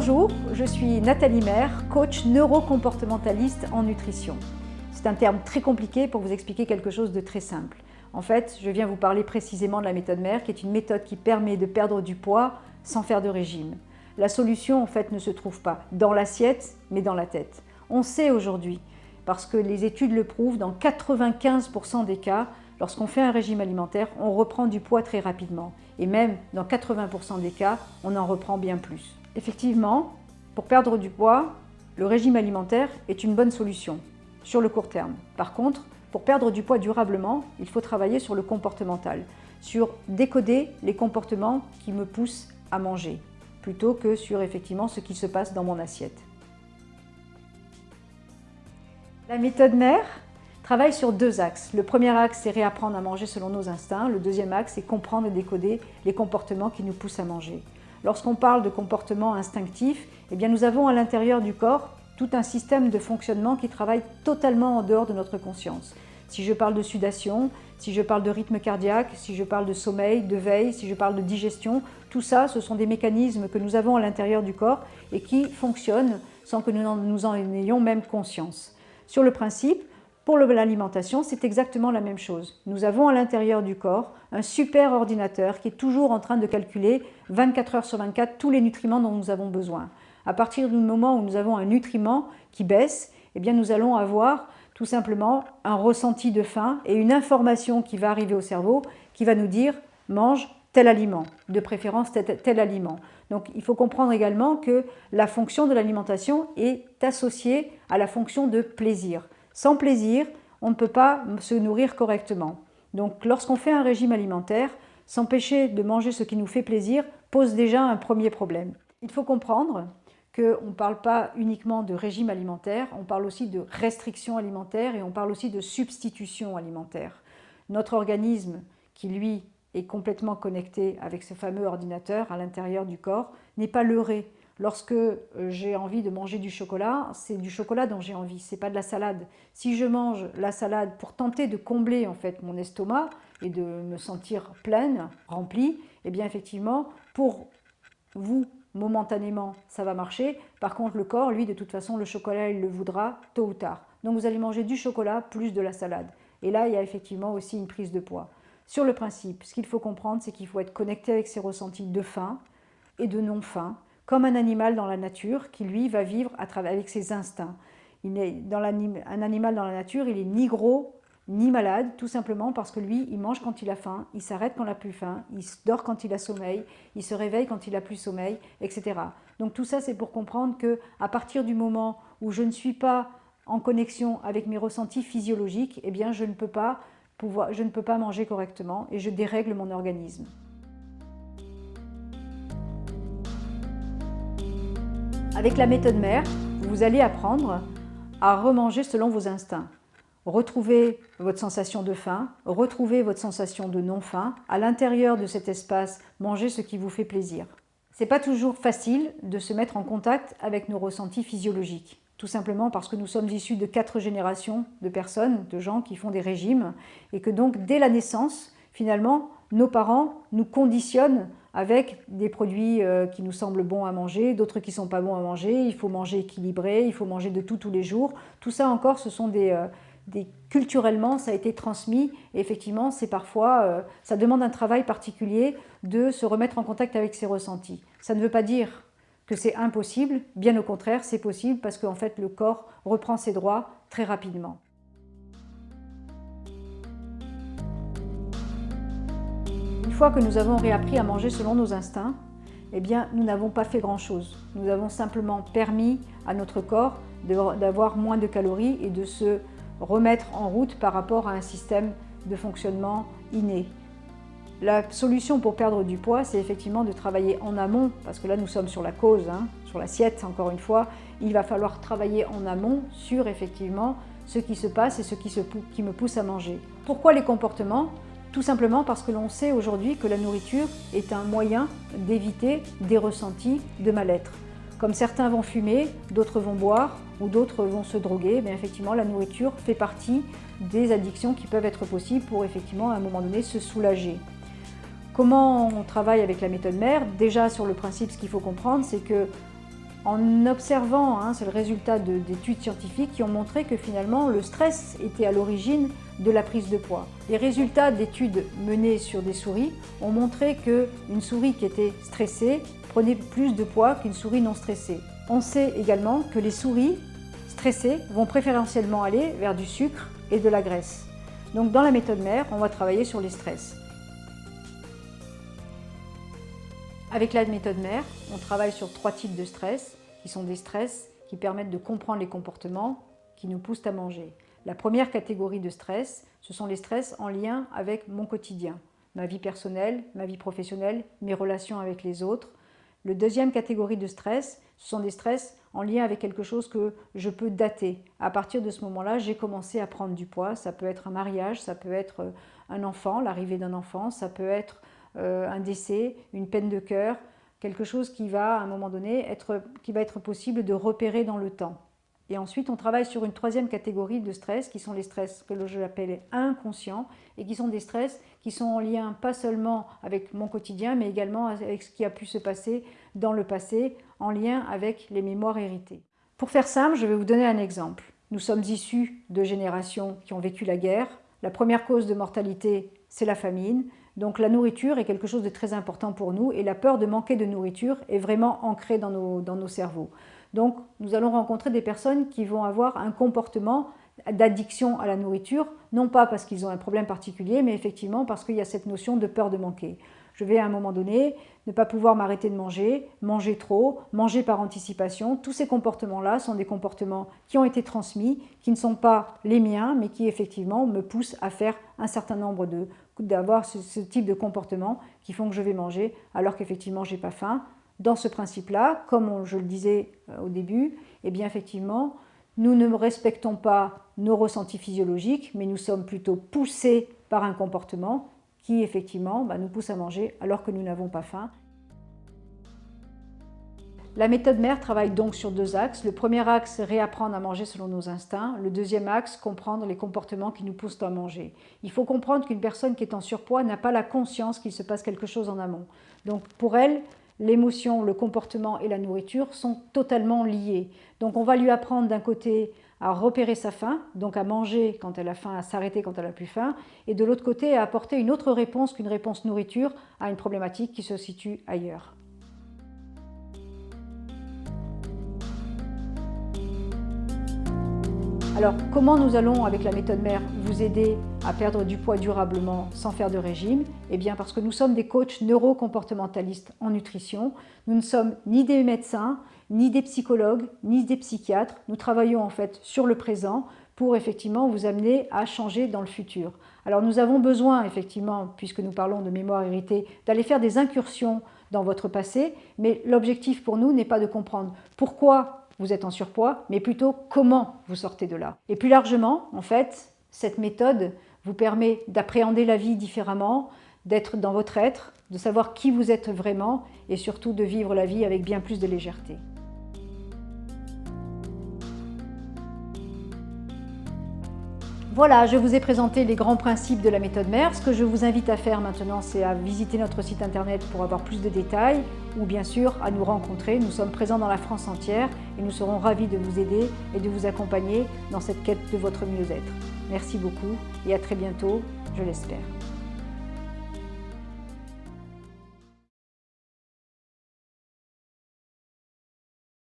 Bonjour, je suis Nathalie Maire, coach neurocomportementaliste en nutrition. C'est un terme très compliqué pour vous expliquer quelque chose de très simple. En fait, je viens vous parler précisément de la méthode Maire, qui est une méthode qui permet de perdre du poids sans faire de régime. La solution, en fait, ne se trouve pas dans l'assiette, mais dans la tête. On sait aujourd'hui, parce que les études le prouvent, dans 95% des cas, lorsqu'on fait un régime alimentaire, on reprend du poids très rapidement. Et même dans 80% des cas, on en reprend bien plus. Effectivement, pour perdre du poids, le régime alimentaire est une bonne solution sur le court terme. Par contre, pour perdre du poids durablement, il faut travailler sur le comportemental, sur décoder les comportements qui me poussent à manger, plutôt que sur effectivement ce qui se passe dans mon assiette. La méthode mère travaille sur deux axes. Le premier axe, c'est réapprendre à manger selon nos instincts. Le deuxième axe, c'est comprendre et décoder les comportements qui nous poussent à manger. Lorsqu'on parle de comportement instinctif, eh nous avons à l'intérieur du corps tout un système de fonctionnement qui travaille totalement en dehors de notre conscience. Si je parle de sudation, si je parle de rythme cardiaque, si je parle de sommeil, de veille, si je parle de digestion, tout ça, ce sont des mécanismes que nous avons à l'intérieur du corps et qui fonctionnent sans que nous en ayons même conscience. Sur le principe, pour l'alimentation, c'est exactement la même chose. Nous avons à l'intérieur du corps un super ordinateur qui est toujours en train de calculer 24 heures sur 24 tous les nutriments dont nous avons besoin. À partir du moment où nous avons un nutriment qui baisse, eh bien nous allons avoir tout simplement un ressenti de faim et une information qui va arriver au cerveau qui va nous dire « mange tel aliment, de préférence tel, tel aliment ». Donc il faut comprendre également que la fonction de l'alimentation est associée à la fonction de plaisir. Sans plaisir, on ne peut pas se nourrir correctement. Donc lorsqu'on fait un régime alimentaire, s'empêcher de manger ce qui nous fait plaisir pose déjà un premier problème. Il faut comprendre qu'on ne parle pas uniquement de régime alimentaire, on parle aussi de restriction alimentaire et on parle aussi de substitution alimentaire. Notre organisme, qui lui est complètement connecté avec ce fameux ordinateur à l'intérieur du corps, n'est pas leurré. Lorsque euh, j'ai envie de manger du chocolat, c'est du chocolat dont j'ai envie, c'est pas de la salade. Si je mange la salade pour tenter de combler en fait mon estomac et de me sentir pleine, remplie, eh bien effectivement, pour vous, momentanément, ça va marcher. Par contre, le corps, lui, de toute façon, le chocolat, il le voudra tôt ou tard. Donc vous allez manger du chocolat plus de la salade. Et là, il y a effectivement aussi une prise de poids. Sur le principe, ce qu'il faut comprendre, c'est qu'il faut être connecté avec ses ressentis de faim et de non-faim, comme un animal dans la nature qui, lui, va vivre à travers, avec ses instincts. Il est dans un animal dans la nature, il est ni gros ni malade, tout simplement parce que lui, il mange quand il a faim, il s'arrête quand il n'a plus faim, il dort quand il a sommeil, il se réveille quand il a plus sommeil, etc. Donc tout ça, c'est pour comprendre que à partir du moment où je ne suis pas en connexion avec mes ressentis physiologiques, eh bien, je ne peux pas, pouvoir, je ne peux pas manger correctement et je dérègle mon organisme. Avec la méthode mère, vous allez apprendre à remanger selon vos instincts. Retrouver votre sensation de faim, retrouver votre sensation de non-faim. À l'intérieur de cet espace, manger ce qui vous fait plaisir. C'est pas toujours facile de se mettre en contact avec nos ressentis physiologiques. Tout simplement parce que nous sommes issus de quatre générations de personnes, de gens qui font des régimes, et que donc dès la naissance, finalement, nos parents nous conditionnent avec des produits euh, qui nous semblent bons à manger, d'autres qui ne sont pas bons à manger, il faut manger équilibré, il faut manger de tout tous les jours. Tout ça encore, ce sont des, euh, culturellement, ça a été transmis et effectivement, c'est parfois, euh, ça demande un travail particulier de se remettre en contact avec ses ressentis. Ça ne veut pas dire que c'est impossible, bien au contraire, c'est possible parce qu'en fait, le corps reprend ses droits très rapidement. Que nous avons réappris à manger selon nos instincts, eh bien, nous n'avons pas fait grand-chose. Nous avons simplement permis à notre corps d'avoir moins de calories et de se remettre en route par rapport à un système de fonctionnement inné. La solution pour perdre du poids, c'est effectivement de travailler en amont, parce que là nous sommes sur la cause, hein, sur l'assiette encore une fois, il va falloir travailler en amont sur effectivement ce qui se passe et ce qui, se, qui me pousse à manger. Pourquoi les comportements? Tout simplement parce que l'on sait aujourd'hui que la nourriture est un moyen d'éviter des ressentis de mal-être. Comme certains vont fumer, d'autres vont boire ou d'autres vont se droguer, mais effectivement la nourriture fait partie des addictions qui peuvent être possibles pour effectivement à un moment donné se soulager. Comment on travaille avec la méthode mère? Déjà sur le principe, ce qu'il faut comprendre, c'est que en observant, hein, c'est le résultat d'études scientifiques qui ont montré que finalement le stress était à l'origine de la prise de poids. Les résultats d'études menées sur des souris ont montré qu'une souris qui était stressée prenait plus de poids qu'une souris non stressée. On sait également que les souris stressées vont préférentiellement aller vers du sucre et de la graisse. Donc dans la méthode mère, on va travailler sur les stress. Avec la méthode mère, on travaille sur trois types de stress, qui sont des stress qui permettent de comprendre les comportements qui nous poussent à manger. La première catégorie de stress, ce sont les stress en lien avec mon quotidien, ma vie personnelle, ma vie professionnelle, mes relations avec les autres. Le deuxième catégorie de stress, ce sont des stress en lien avec quelque chose que je peux dater. À partir de ce moment-là, j'ai commencé à prendre du poids. Ça peut être un mariage, ça peut être un enfant, l'arrivée d'un enfant, ça peut être euh, un décès, une peine de cœur, quelque chose qui va à un moment donné être, qui va être possible de repérer dans le temps. Et ensuite, on travaille sur une troisième catégorie de stress qui sont les stress que je l'appelle inconscients et qui sont des stress qui sont en lien pas seulement avec mon quotidien mais également avec ce qui a pu se passer dans le passé en lien avec les mémoires héritées. Pour faire simple, je vais vous donner un exemple. Nous sommes issus de générations qui ont vécu la guerre. La première cause de mortalité, c'est la famine. Donc la nourriture est quelque chose de très important pour nous et la peur de manquer de nourriture est vraiment ancrée dans nos, cerveaux. Donc nous allons rencontrer des personnes qui vont avoir un comportement d'addiction à la nourriture, non pas parce qu'ils ont un problème particulier, mais effectivement parce qu'il y a cette notion de peur de manquer. Je vais à un moment donné ne pas pouvoir m'arrêter de manger, manger trop, manger par anticipation. Tous ces comportements-là sont des comportements qui ont été transmis, qui ne sont pas les miens, mais qui effectivement me poussent à faire un certain nombre de d'avoir ce, type de comportement qui font que je vais manger alors qu'effectivement j'ai pas faim. Dans ce principe-là, comme je le disais euh, au début, eh bien effectivement, nous ne respectons pas nos ressentis physiologiques, mais nous sommes plutôt poussés par un comportement qui effectivement bah, nous pousse à manger alors que nous n'avons pas faim. La méthode mère travaille donc sur deux axes. Le premier axe, réapprendre à manger selon nos instincts. Le deuxième axe, comprendre les comportements qui nous poussent à manger. Il faut comprendre qu'une personne qui est en surpoids n'a pas la conscience qu'il se passe quelque chose en amont. Donc pour elle, l'émotion, le comportement et la nourriture sont totalement liés. Donc on va lui apprendre d'un côté à repérer sa faim, donc à manger quand elle a faim, à s'arrêter quand elle a plus faim, et de l'autre côté à apporter une autre réponse qu'une réponse nourriture à une problématique qui se situe ailleurs. Alors, comment nous allons, avec la méthode mère, vous aider à perdre du poids durablement sans faire de régime? Eh bien, parce que nous sommes des coachs neurocomportementalistes en nutrition. Nous ne sommes ni des médecins, ni des psychologues, ni des psychiatres. Nous travaillons en fait sur le présent pour effectivement vous amener à changer dans le futur. Alors, nous avons besoin, effectivement, puisque nous parlons de mémoire héritée, d'aller faire des incursions dans votre passé, mais l'objectif pour nous n'est pas de comprendre pourquoi vous êtes en surpoids, mais plutôt comment vous sortez de là. Et plus largement, en fait, cette méthode vous permet d'appréhender la vie différemment, d'être dans votre être, de savoir qui vous êtes vraiment et surtout de vivre la vie avec bien plus de légèreté. Voilà, je vous ai présenté les grands principes de la méthode mère. Ce que je vous invite à faire maintenant, c'est à visiter notre site internet pour avoir plus de détails ou bien sûr à nous rencontrer. Nous sommes présents dans la France entière et nous serons ravis de vous aider et de vous accompagner dans cette quête de votre mieux-être. Merci beaucoup et à très bientôt, je l'espère.